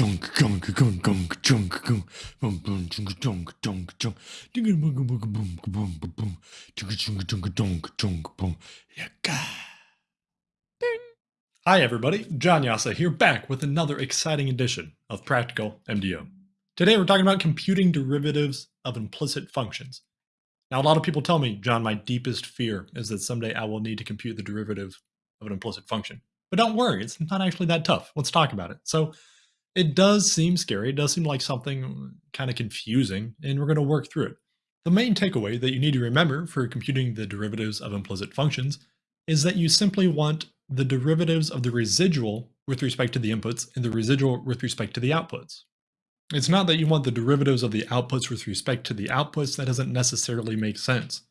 junk gunk gunk gunk junk gunk boom boom junk junk junk junk dinga boom boom boom boom boom boom junk junk junk junk junk boom yaka. Hi everybody, John Jasa here back with another exciting edition of Practical MDO. Today we're talking about computing derivatives of implicit functions. Now a lot of people tell me, John, my deepest fear is that someday I will need to compute the derivative of an implicit function. But don't worry, it's not actually that tough. Let's talk about it. So it does seem scary. It does seem like something kind of confusing, and we're going to work through it. The main takeaway that you need to remember for computing the derivatives of implicit functions is that you simply want the derivatives of the residual with respect to the inputs and the residual with respect to the outputs. It's not that you want the derivatives of the outputs with respect to the outputs, that doesn't necessarily make sense.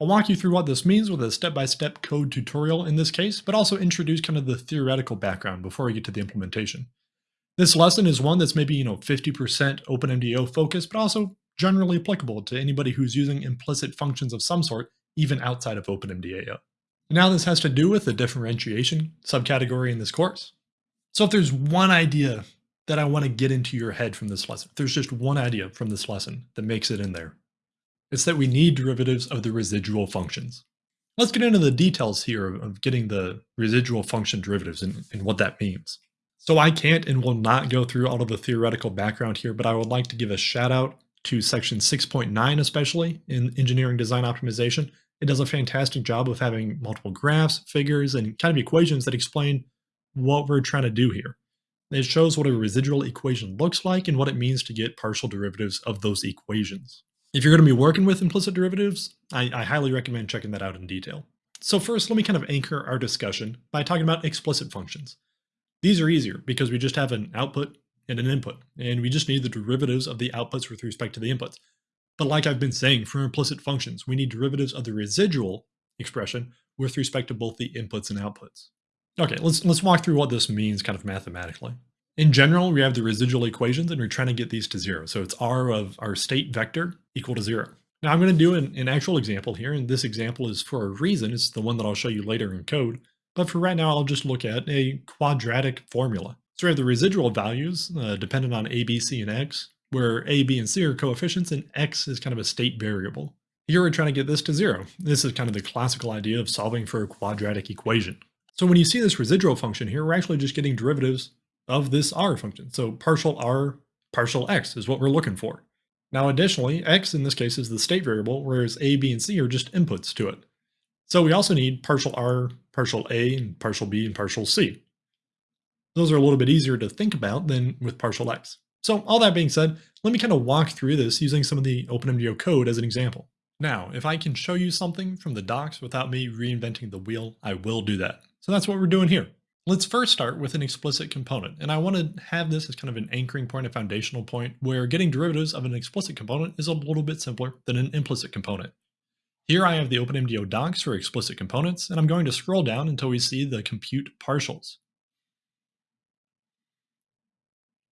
I'll walk you through what this means with a step-by-step -step code tutorial in this case, but also introduce kind of the theoretical background before we get to the implementation. This lesson is one that's maybe, you know, 50% OpenMDAO focused, but also generally applicable to anybody who's using implicit functions of some sort, even outside of OpenMDAO. Now this has to do with the differentiation subcategory in this course. So if there's one idea that I want to get into your head from this lesson, if there's just one idea from this lesson that makes it in there, it's that we need derivatives of the residual functions. Let's get into the details here of getting the residual function derivatives and, and what that means. So I can't and will not go through all of the theoretical background here, but I would like to give a shout out to section 6.9 especially in engineering design optimization. It does a fantastic job of having multiple graphs, figures, and kind of equations that explain what we're trying to do here. It shows what a residual equation looks like and what it means to get partial derivatives of those equations. If you're going to be working with implicit derivatives, I, I highly recommend checking that out in detail. So first, let me kind of anchor our discussion by talking about explicit functions. These are easier because we just have an output and an input, and we just need the derivatives of the outputs with respect to the inputs. But like I've been saying, for implicit functions, we need derivatives of the residual expression with respect to both the inputs and outputs. Okay, let's, let's walk through what this means kind of mathematically. In general, we have the residual equations and we're trying to get these to zero. So it's r of our state vector equal to zero. Now I'm going to do an, an actual example here, and this example is for a reason. It's the one that I'll show you later in code. But for right now, I'll just look at a quadratic formula. So we have the residual values uh, dependent on a, b, c, and x, where a, b, and c are coefficients, and x is kind of a state variable. Here we're trying to get this to zero. This is kind of the classical idea of solving for a quadratic equation. So when you see this residual function here, we're actually just getting derivatives of this r function. So partial r, partial x is what we're looking for. Now additionally, x in this case is the state variable, whereas a, b, and c are just inputs to it. So we also need partial r, partial a, and partial b, and partial c. Those are a little bit easier to think about than with partial x. So all that being said, let me kind of walk through this using some of the OpenMDAO code as an example. Now, if I can show you something from the docs without me reinventing the wheel, I will do that. So that's what we're doing here. Let's first start with an explicit component, and I want to have this as kind of an anchoring point, a foundational point, where getting derivatives of an explicit component is a little bit simpler than an implicit component. Here I have the OpenMDAO docs for explicit components, and I'm going to scroll down until we see the compute partials.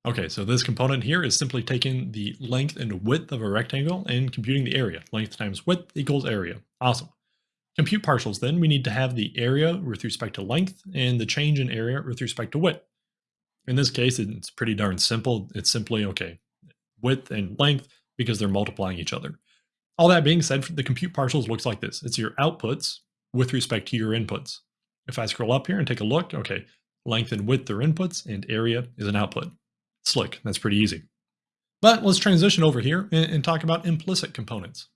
Okay, so this component here is simply taking the length and width of a rectangle and computing the area. Length times width equals area. Awesome. Compute partials then, we need to have the area with respect to length and the change in area with respect to width. In this case, it's pretty darn simple. It's simply, okay, width and length because they're multiplying each other. All that being said, the compute partials looks like this. It's your outputs with respect to your inputs. If I scroll up here and take a look, okay, length and width are inputs and area is an output. Slick, that's pretty easy. But let's transition over here and, and talk about implicit components.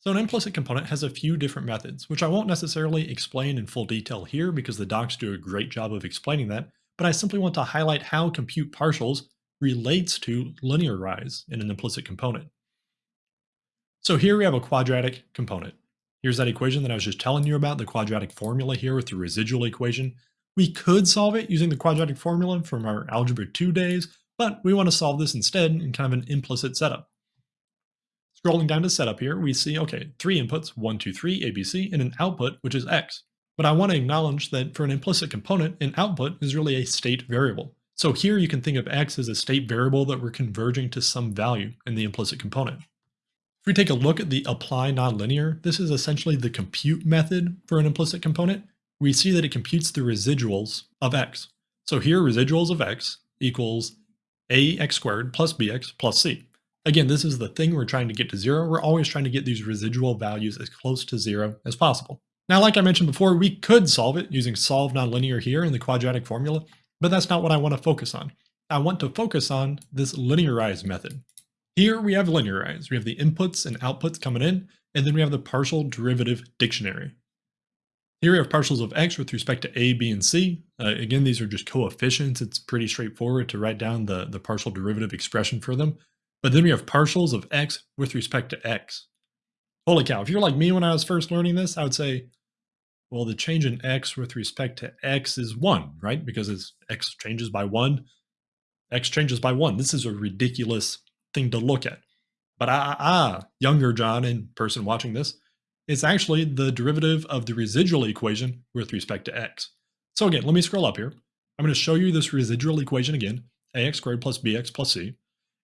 So an implicit component has a few different methods, which I won't necessarily explain in full detail here because the docs do a great job of explaining that, but I simply want to highlight how compute partials relates to linearize in an implicit component. So here we have a quadratic component. Here's that equation that I was just telling you about, the quadratic formula here with the residual equation. We could solve it using the quadratic formula from our Algebra 2 days, but we want to solve this instead in kind of an implicit setup. Scrolling down to setup here, we see, okay, three inputs, 1, 2, 3, ABC, and an output, which is x. But I want to acknowledge that for an implicit component, an output is really a state variable. So here you can think of x as a state variable that we're converging to some value in the implicit component. If we take a look at the apply nonlinear, this is essentially the compute method for an implicit component. We see that it computes the residuals of x. So here residuals of x equals ax squared plus bx plus c. Again, this is the thing we're trying to get to zero. We're always trying to get these residual values as close to zero as possible. Now, like I mentioned before, we could solve it using solve nonlinear here in the quadratic formula, but that's not what I want to focus on. I want to focus on this linearized method. Here we have linearized. We have the inputs and outputs coming in, and then we have the partial derivative dictionary. Here we have partials of x with respect to a, b, and c. Uh, again, these are just coefficients. It's pretty straightforward to write down the, the partial derivative expression for them. But then we have partials of x with respect to x. Holy cow, if you're like me when I was first learning this, I would say, well, the change in x with respect to x is 1, right? Because it's x changes by 1, x changes by 1. This is a ridiculous thing to look at. But ah, ah, younger John in person watching this, it's actually the derivative of the residual equation with respect to x. So again, let me scroll up here. I'm going to show you this residual equation again, ax squared plus bx plus c.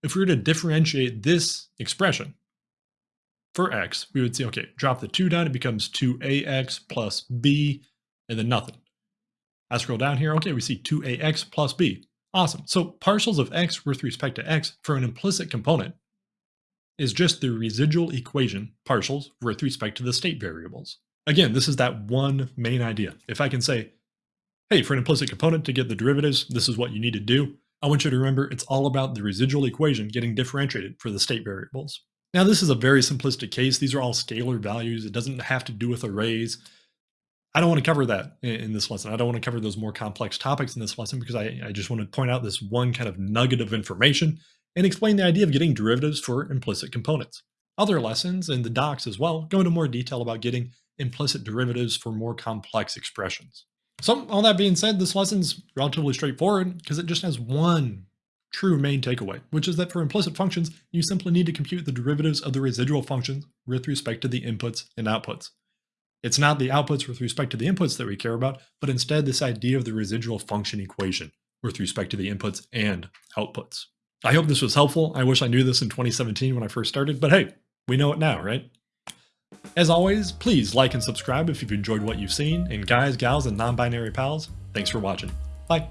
If we were to differentiate this expression for x, we would see, okay, drop the 2 down, it becomes 2ax plus b, and then nothing. I scroll down here, okay, we see 2ax plus b. Awesome. So partials of x with respect to x for an implicit component is just the residual equation partials with respect to the state variables. Again, this is that one main idea. If I can say, hey, for an implicit component to get the derivatives, this is what you need to do. I want you to remember it's all about the residual equation getting differentiated for the state variables. Now, this is a very simplistic case. These are all scalar values. It doesn't have to do with arrays. I don't want to cover that in this lesson. I don't want to cover those more complex topics in this lesson because I, I just want to point out this one kind of nugget of information and explain the idea of getting derivatives for implicit components. Other lessons in the docs as well go into more detail about getting implicit derivatives for more complex expressions. So all that being said, this lesson's relatively straightforward because it just has one true main takeaway, which is that for implicit functions, you simply need to compute the derivatives of the residual functions with respect to the inputs and outputs. It's not the outputs with respect to the inputs that we care about, but instead this idea of the residual function equation with respect to the inputs and outputs. I hope this was helpful. I wish I knew this in 2017 when I first started, but hey, we know it now, right? As always, please like and subscribe if you've enjoyed what you've seen, and guys, gals, and non-binary pals, thanks for watching. Bye.